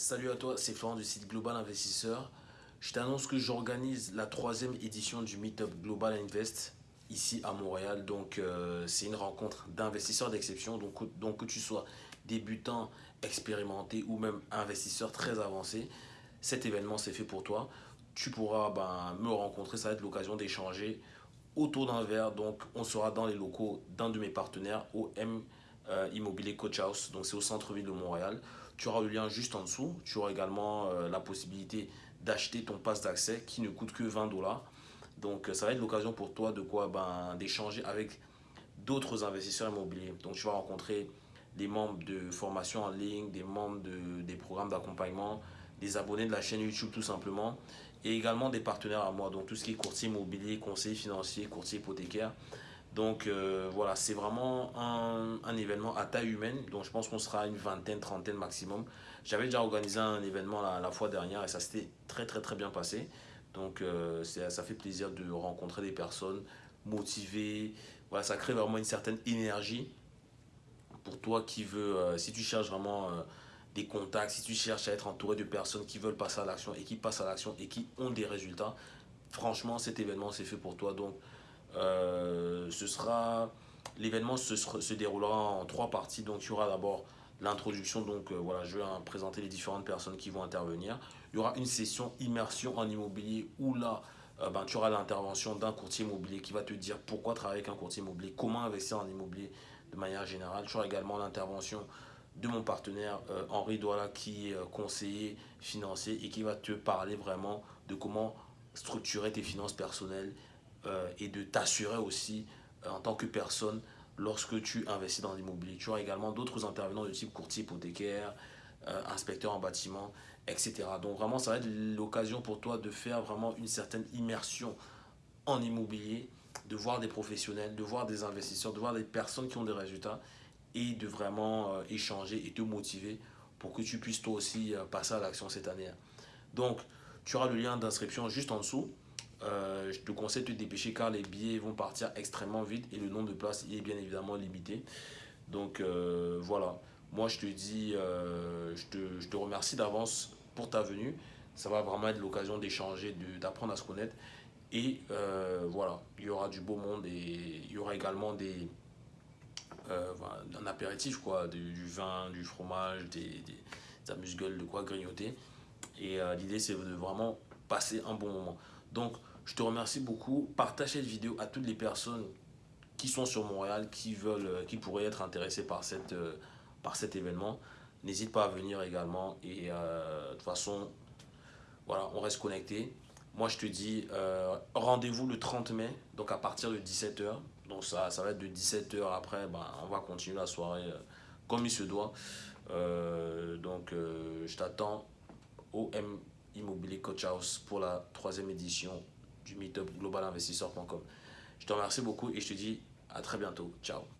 Salut à toi, c'est Florent du site Global Investisseur. Je t'annonce que j'organise la troisième édition du Meetup Global Invest ici à Montréal. Donc, euh, c'est une rencontre d'investisseurs d'exception. Donc, donc, que tu sois débutant, expérimenté ou même investisseur très avancé, cet événement c'est fait pour toi. Tu pourras ben, me rencontrer, ça va être l'occasion d'échanger autour d'un verre. Donc, on sera dans les locaux d'un de mes partenaires, OM euh, Immobilier Coach House. Donc, c'est au centre-ville de Montréal. Tu auras le lien juste en dessous. Tu auras également euh, la possibilité d'acheter ton passe d'accès qui ne coûte que 20 dollars. Donc, euh, ça va être l'occasion pour toi de quoi? Ben, d'échanger avec d'autres investisseurs immobiliers. Donc, tu vas rencontrer des membres de formation en ligne, des membres de, des programmes d'accompagnement, des abonnés de la chaîne YouTube tout simplement, et également des partenaires à moi, donc tout ce qui est courtier immobilier, conseiller financier, courtier hypothécaire. Donc euh, voilà, c'est vraiment un, un, événement à taille humaine. Donc je pense qu'on sera une vingtaine, trentaine maximum. J'avais déjà organisé un événement la, fois dernière et ça s'était très très très bien passé. Donc euh, ça fait plaisir de rencontrer des personnes motivées. Voilà, ça crée vraiment une certaine énergie pour toi qui veux, euh, si tu cherches vraiment euh, des contacts, si tu cherches à être entouré de personnes qui veulent passer à l'action et qui passent à l'action et qui ont des résultats, franchement cet événement c'est fait pour toi. Donc ce sera l'événement se, se, déroulera en trois parties. Donc, il y aura d'abord l'introduction. Donc, euh, voilà, je vais présenter les différentes personnes qui vont intervenir. Il y aura une session immersion en immobilier où là, euh, ben, tu auras l'intervention d'un courtier immobilier qui va te dire pourquoi travailler avec un courtier immobilier, comment investir en immobilier de manière générale. Tu auras également l'intervention de mon partenaire Henri Douala qui est conseiller financier et qui va te parler vraiment de comment structurer tes finances personnelles euh, et de t'assurer aussi euh, en tant que personne lorsque tu investis dans l'immobilier. Tu auras également d'autres intervenants de type courtier hypothécaire, euh, inspecteur en bâtiment, etc. Donc vraiment, ça va être l'occasion pour toi de faire vraiment une certaine immersion en immobilier, de voir des professionnels, de voir des investisseurs, de voir des personnes qui ont des résultats et de vraiment échanger et te motiver pour que tu puisses toi aussi passer à l'action cette année. Donc, tu auras le lien d'inscription juste en dessous. Euh, je te conseille de te dépêcher car les billets vont partir extrêmement vite et le nombre de places est bien évidemment limité. Donc euh, voilà, moi je te dis, euh, je, te, je, te, remercie d'avance pour ta venue. Ça va vraiment être l'occasion d'échanger, d'apprendre à se connaître. Et voilà, il y aura du beau monde et il y aura également des, un apéritif, quoi, du, vin, du fromage, des, des amuse-gueules, de quoi grignoter. Et l'idée c'est de vraiment passer un bon moment. Donc, je te remercie beaucoup. Partage cette vidéo à toutes les personnes qui sont sur Montréal, qui, veulent, euh, qui pourraient être intéressées euh, par cet événement. N'hésite pas à venir également. Et euh, de toute façon, voilà, on reste connecté. Moi, je te dis, rendez-vous le 30 mai, donc à partir de 17h. Donc, ça, va être de 17h après, ben, on va continuer la soirée comme il se doit. Donc, je t'attends au M Immobilier Coach House pour la troisième édition du Meetup globalinvestisseur.com. Je te remercie beaucoup et je te dis à très bientôt. Ciao